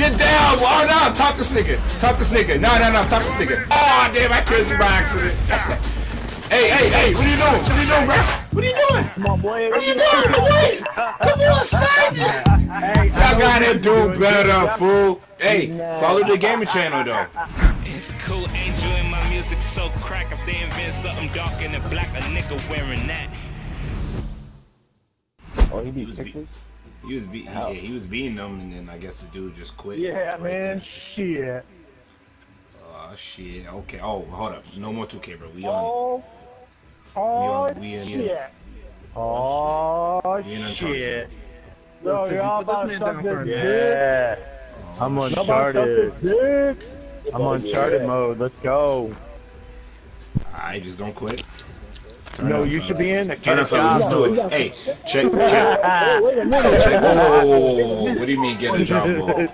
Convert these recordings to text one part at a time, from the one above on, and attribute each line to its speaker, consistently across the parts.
Speaker 1: Get down! Oh no! Top this nigga! Top this nigga! No, no, no! Top this nigga! Oh damn! I killed you by accident. hey, hey, hey! What are you doing? What are you doing, bro? What are you doing?
Speaker 2: Come on, boy.
Speaker 1: What are you doing? Come on! Come on, son! Y'all gotta do better, fool. Hey, follow the gaming channel though.
Speaker 3: It's cool, Angel, and my music so crack. If they invent something dark and black, a nigga wearing that.
Speaker 2: Oh, he
Speaker 1: He
Speaker 2: be
Speaker 1: was,
Speaker 2: sick.
Speaker 1: Be- he was be- yeah, he was beating them, and then I guess the dude just quit.
Speaker 2: Yeah,
Speaker 1: right
Speaker 2: man.
Speaker 1: there.
Speaker 2: Shit.
Speaker 1: Oh shit. Okay. Oh, hold up. No more 2K, bro. We on.
Speaker 2: Oh.
Speaker 1: We
Speaker 2: Oh,
Speaker 1: on. We in.
Speaker 2: shit. Oh,
Speaker 1: We in Uncharted.
Speaker 2: shit. Bro,
Speaker 4: Listen,
Speaker 2: y'all
Speaker 4: put
Speaker 2: about to suck this
Speaker 4: minute.
Speaker 2: dick.
Speaker 1: Oh,
Speaker 5: I'm
Speaker 2: Y'all about to
Speaker 5: Uncharted.
Speaker 2: suck this dick.
Speaker 5: I'm Uncharted mode. Let's go.
Speaker 1: I just don't quit.
Speaker 5: You know, you should be in the
Speaker 1: Turn it, fellas. Let's do it. Hey, check, check,
Speaker 2: wait a minute.
Speaker 1: check. Whoa, whoa, whoa, whoa, whoa. What do you mean get a job? Whoa.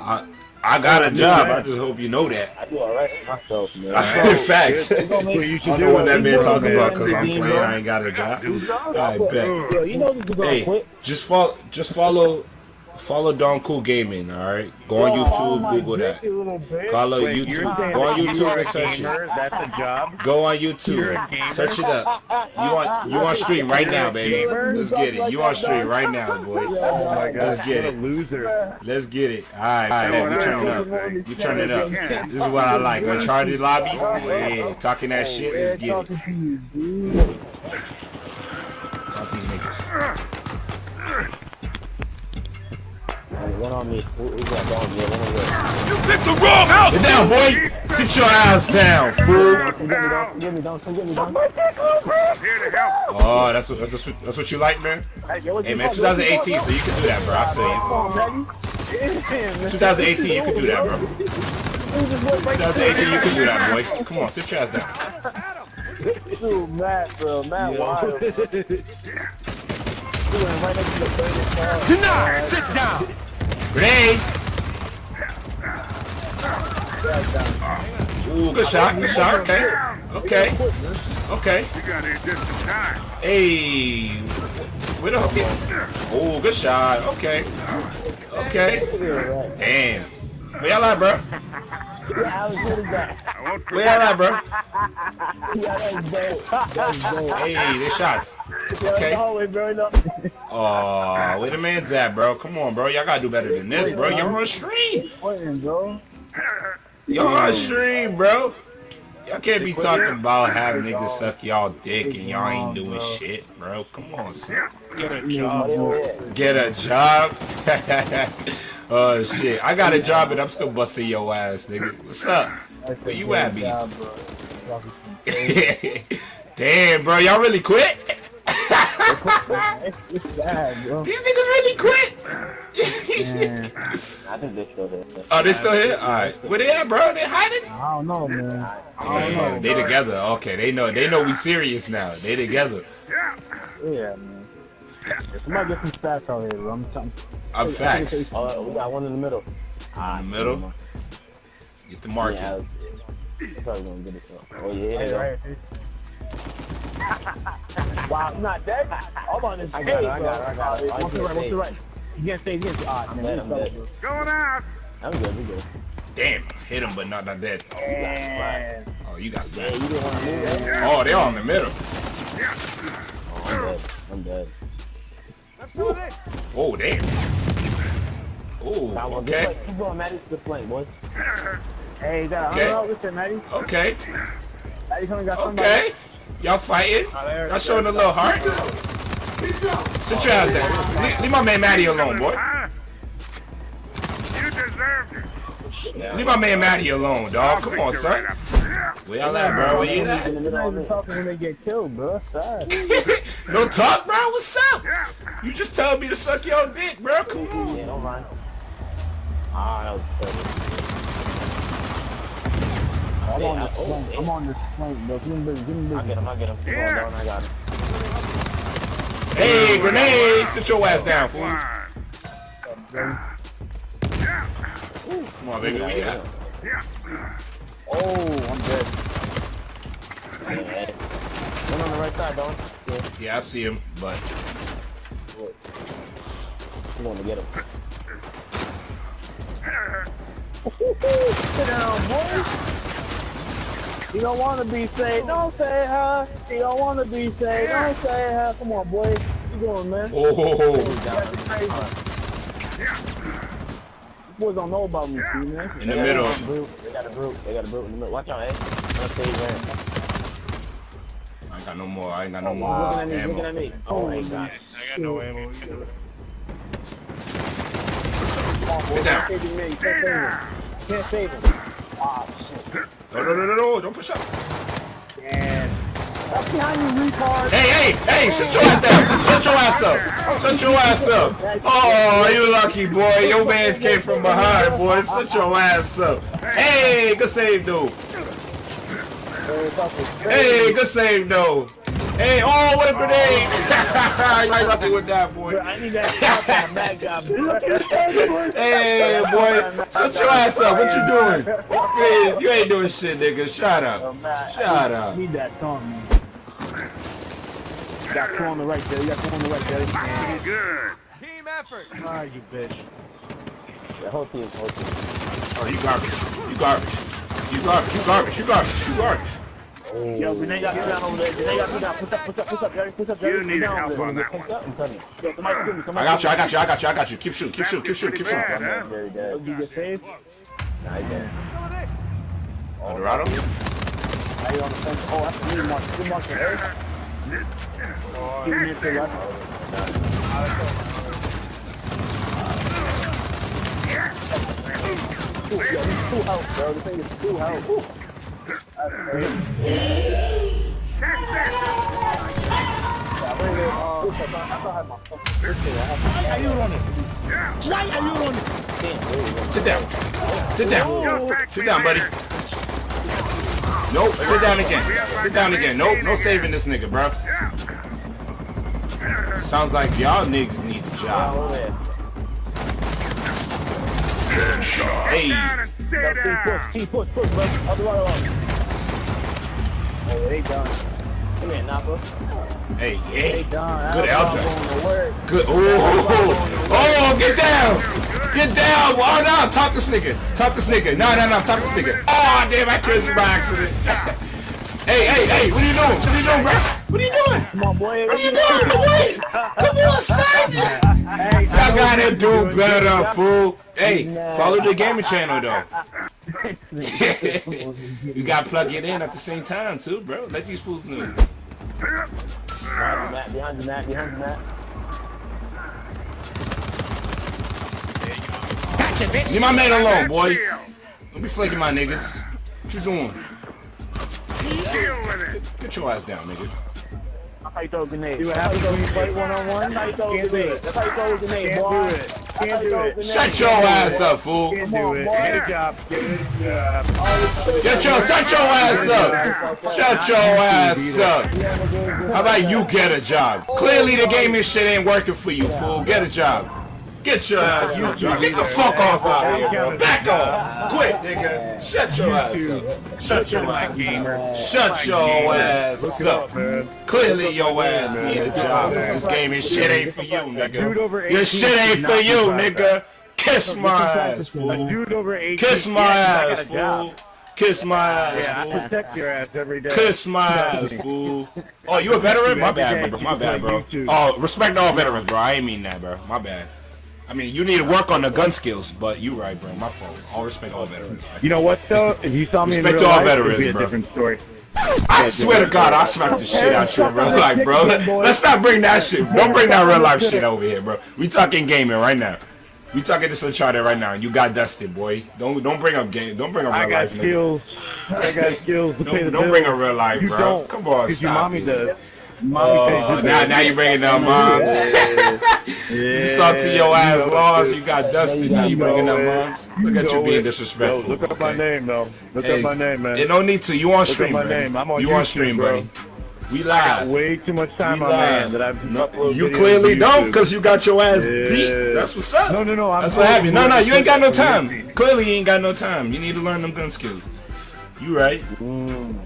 Speaker 1: I, I got a job. I just hope you know that.
Speaker 2: I do alright myself, man.
Speaker 1: Facts. I
Speaker 5: What you should
Speaker 1: don't
Speaker 5: do
Speaker 1: know what that
Speaker 5: is-
Speaker 1: man talking about because I'm
Speaker 2: Redeem,
Speaker 1: playing.
Speaker 2: bro.
Speaker 1: I ain't got a job. I bet.
Speaker 2: Yo, you know this is gonna
Speaker 1: Hey, just follow, just follow, follow Don Cool Gaming. All right, go on YouTube,
Speaker 2: my
Speaker 1: Google that.
Speaker 2: dick, you little bitch.
Speaker 1: Follow
Speaker 5: Wait,
Speaker 1: YouTube. Go on YouTube and search it.
Speaker 5: That's a job.
Speaker 1: Go on YouTube. Search it up. You on you on stream right now, baby. Let's get it. You on stream right now, boy.
Speaker 5: Oh my god,
Speaker 1: Let's get it.
Speaker 5: loser.
Speaker 1: Let's get it. All right, all right. We turn it up. We turn it up. This is what I like. Uncharted lobby. Yeah, talking that shit. Let's get it.
Speaker 2: Talking to you, dude.
Speaker 1: Talk these niggas.
Speaker 2: One on me. Who, who's that dog? Yeah, one on me.
Speaker 1: Get down, boy. Sit your ass down, fool.
Speaker 2: Don't get me, don't get me, don't get me, don't.
Speaker 1: Oh, that's what that's what, that's what you like, man. Hey, man, 2018, so you can do that, bro. I feel you. 2018, you can do that, bro. 2018, you can do that, boy. Come on, sit your ass down.
Speaker 2: Dude, Matt, bro, Matt, wild. Right next to the burning car.
Speaker 5: Deny! Sit down!
Speaker 1: Grenade. Ooh, good shot, good shot. Okay, okay, okay. Hey, where the hell? Oh, good shot. Okay, okay. Damn. Where y'all at, bro? Where y'all at, bro? Hey, they shots.
Speaker 2: Yeah,
Speaker 1: Okay.
Speaker 2: no, wait, bro, no.
Speaker 1: Oh, where the man's at, bro? Come on, bro. Y'all gotta do better than this, bro. Y'all on stream. Y'all on stream, bro. Y'all can't be talking about having niggas suck y'all dick and y'all ain't doing shit, bro. Come on, son. Get a job. oh shit. I got a job and I'm still busting your ass, nigga. What's up? Where you at, B? Damn, bro. Y'all really quit?
Speaker 2: It's sad, bro.
Speaker 1: These niggas really quit?
Speaker 2: I think they're still there.
Speaker 1: oh, they still here? Alright. Where they at, bro? They hiding?
Speaker 2: I don't know, man.
Speaker 1: I don't Yeah, they together. Okay, they know. They know we serious now. They together.
Speaker 2: Yeah, man. Somebody get some stats out here, bro. I'm trying.
Speaker 1: I'm facts.
Speaker 2: Oh, we got one in the middle.
Speaker 1: In the middle. Get the market.
Speaker 2: Yeah, I'm probably gonna get it. So. Oh yeah,
Speaker 4: Hey,
Speaker 2: yeah.
Speaker 4: right.
Speaker 2: Wow, not dead. I'm on this
Speaker 4: I got it, I
Speaker 2: bro.
Speaker 4: got it, I got it.
Speaker 2: Oh,
Speaker 4: One to the right, one to the right. You can't stay, you can't stay. Ah,
Speaker 2: I'm
Speaker 4: man,
Speaker 2: dead,
Speaker 4: you
Speaker 2: I'm
Speaker 4: suck,
Speaker 2: dead.
Speaker 4: bro.
Speaker 2: I'm good, we good.
Speaker 1: Damn, hit him, but not not dead.
Speaker 4: Man.
Speaker 1: Oh, you got
Speaker 2: Yeah,
Speaker 1: smacked.
Speaker 2: you didn't want to move that.
Speaker 1: Oh, they all in the middle.
Speaker 2: Oh, I'm dead. I'm dead. Let's do this.
Speaker 1: Oh, damn. Oh,
Speaker 2: Got one.
Speaker 1: okay,
Speaker 2: Good. Keep going, Matty. Good play, boys.
Speaker 4: Hey, you got
Speaker 1: Okay.
Speaker 4: a hundred with it, Matty.
Speaker 1: okay,
Speaker 4: Matty coming got somebody.
Speaker 1: okay. Y'all fighting? Y'all showing a little heart? Sit your ass down. Leave, leave my man Matty alone, boy. You deserve it. Leave my man Matty alone, dog. Come on, son. Where y'all at, bro? Where you
Speaker 2: In
Speaker 1: at?
Speaker 2: the
Speaker 4: You're not even
Speaker 2: it.
Speaker 4: talking when they get killed, bro.
Speaker 1: No talk, bro. What's up? You just told me to suck your dick, bro. Come on.
Speaker 2: Yeah, don't run. Ah, that was perfect.
Speaker 4: I'm on this flank. I'm on this flank, bro. Give me big, give me
Speaker 2: I'll get him, I'll get him. Keep going down, I got him.
Speaker 1: Hey, grenade! Sit your ass down, fool. Come on, baby. Where you at?
Speaker 4: Oh, I'm dead.
Speaker 2: Yeah. One on the right side, Don. Yeah,
Speaker 1: Yeah, I see him, but
Speaker 2: I'm going to get him.
Speaker 4: Sit down, boy. You don't want to be saved. Don't say hi. You don't want to be saved. Don't say hi. Come on, boy. What you doing, man?
Speaker 1: Oh,
Speaker 4: That's crazy. Boys don't know about me, too, man.
Speaker 1: in the middle.
Speaker 4: They got a brute. They got a brute in the middle. Watch out, eh? Let's see, man.
Speaker 1: I ain't got no more. I ain't got no
Speaker 4: Looking
Speaker 1: more
Speaker 4: at me, looking at
Speaker 1: ammo.
Speaker 4: me. Oh my god.
Speaker 5: I got no ammo.
Speaker 1: Get down.
Speaker 4: Can't save. Can't save him. Can't save him. Ah, shit.
Speaker 1: No, no, no, no, no. Don't push up.
Speaker 4: That's behind you, retard.
Speaker 1: Hey, hey, hey, sit your ass down. Shut your ass up. Shut your ass up. Oh, you lucky boy. Your man's came from behind, boy. Shut your ass up. Hey, good save, dude. Hey, good save, though. Hey, oh, what a grenade. you lucky with that, boy.
Speaker 4: I need that shot on that guy. Look.
Speaker 1: Hey, boy. Shut your ass up. What you doing? You ain't, you ain't doing shit, nigga. Shut up. Shut up.
Speaker 4: Need that song, man. You got two on the right there. You got two on the right there.
Speaker 5: Team effort. Ah, you bitch.
Speaker 4: The whole team, whole team.
Speaker 1: Oh, you garbage. You garbage. You garbage. You garbage. You garbage. You garbage.
Speaker 4: Yo, Renee got me down over there. Renee got me down. Push up, push up, push up, Jerry. Push up, Jerry.
Speaker 5: You need help on that
Speaker 4: Push up, I'm telling you. Yo, somebody give me,
Speaker 1: I got you. I got you. I got you. I got you. Keep shooting. Keep shooting. Keep shooting. Keep shooting. Keep shooting.
Speaker 4: Very dead. You get saved? Nah, he dead.
Speaker 1: Eldorado.
Speaker 4: Now you're on the fence. Oh, that's a good mark. Good mark for Eric. Two minutes to left. Two, yo, he's two health, bro. This thing is two health. Whew.
Speaker 6: Why are you running? Why are you running?
Speaker 1: Sit down. Sit down. Sit down, buddy. Nope. Sit down again. Sit down again. Nope. No saving this nigga, bro. Sounds like y'all niggas need a job.
Speaker 4: Over there.
Speaker 1: Hey.
Speaker 4: Yo, T push, T push, push, bro. Other way along. Oh, they done. Come here, Napa.
Speaker 1: Hey,
Speaker 4: They
Speaker 1: yeah.
Speaker 4: done.
Speaker 1: Good
Speaker 4: That's
Speaker 1: elbow.
Speaker 4: all going to.
Speaker 1: Good. Oh oh, oh, oh, oh, get down. Get down. Oh, no. Top this nigga. Top this nigga. No, no, no. Top this nigga. Oh, damn. I killed you by accident. hey, hey, hey. What are you doing? What are you doing, bro? What are you doing?
Speaker 4: Come on, boy.
Speaker 1: What are you doing? Wait. Come on, son. Y'all gotta do better, fool. Hey, follow the gaming channel, though. you gotta plug it in at the same time, too, bro. Let these fools know.
Speaker 4: Behind you, Matt. Behind you, Matt. Behind you, Matt.
Speaker 6: Gotcha, bitch.
Speaker 1: Leave my man alone, boy. Don't be flaking my niggas. What you doing? Get your ass down, nigga.
Speaker 4: That's how you throw a grenade.
Speaker 5: See what happens
Speaker 4: you
Speaker 5: when you fight one on one?
Speaker 4: That's how you throw a
Speaker 5: Can't do
Speaker 4: grenade.
Speaker 5: it.
Speaker 4: That's how you throw a grenade,
Speaker 5: Can't
Speaker 4: boy.
Speaker 5: do it. Can't do
Speaker 4: throw a
Speaker 5: it.
Speaker 1: Shut your ass up, fool.
Speaker 5: Can't do it. Get a job. Get a job.
Speaker 1: Get your, shut your ass up. Shut your ass up. How about you get a job? Clearly the gaming shit ain't working for you, fool. Get a job. Get your ass job. Get the fuck off out of here, bro. Back off. Quit, nigga. Shut your ass up. Shut your ass up. Shut your ass up.
Speaker 5: man.
Speaker 1: Clearly your ass need a job. This game gaming shit ain't for you, nigga. Your shit ain't for you, nigga. Kiss my ass, fool.
Speaker 5: dude over 18.
Speaker 1: Kiss my
Speaker 5: yeah, I got
Speaker 1: ass, fool. Kiss my ass, fool.
Speaker 5: protect your ass every day.
Speaker 1: Kiss my ass, fool. Oh, you a veteran? My bad, bro. My bad, bro. Oh, respect all veterans, bro. I ain't mean that, bro. My bad. I mean, you need to work on the gun skills, but you right, bro. My fault. All respect all veterans.
Speaker 5: You know what though? If you saw me in
Speaker 1: Respect
Speaker 5: real
Speaker 1: to all
Speaker 5: life, it'd be a
Speaker 1: bro.
Speaker 5: different story.
Speaker 1: I swear to God, I'll smack the shit out you in real life, bro. Let's not bring that shit. Don't bring that real life shit over here, bro. We talking gaming right now. We talking this Uncharted right now. You got dusted, boy. Don't don't bring up game. Don't bring up
Speaker 5: I
Speaker 1: real
Speaker 5: got
Speaker 1: life, nigga.
Speaker 5: skills. I got skills to
Speaker 1: Don't,
Speaker 5: the
Speaker 1: don't
Speaker 5: bills.
Speaker 1: bring a real life,
Speaker 5: You
Speaker 1: bro.
Speaker 5: don't.
Speaker 1: Come on,
Speaker 5: Because your mommy
Speaker 1: it.
Speaker 5: does. Mommy
Speaker 1: Oh, now, now you bringing down moms. You saw to your ass lost. You got dusted. Now you bringing up moms. Look at you being disrespectful.
Speaker 5: Yo, look up my name, though. Look
Speaker 1: Hey,
Speaker 5: up my name, man.
Speaker 1: It don't need to. You on
Speaker 5: up
Speaker 1: stream,
Speaker 5: my name. I'm on
Speaker 1: You on stream,
Speaker 5: bro.
Speaker 1: buddy. We live.
Speaker 5: Way too much time on my hand that I've
Speaker 1: No, you clearly don't, cause you got your ass
Speaker 5: Yeah.
Speaker 1: beat. That's what's up.
Speaker 5: No, no, no. I'm
Speaker 1: That's what happened. No, no, you ain't got no time. Clearly, you ain't got no time. You need to learn them gun skills. You right. Mm.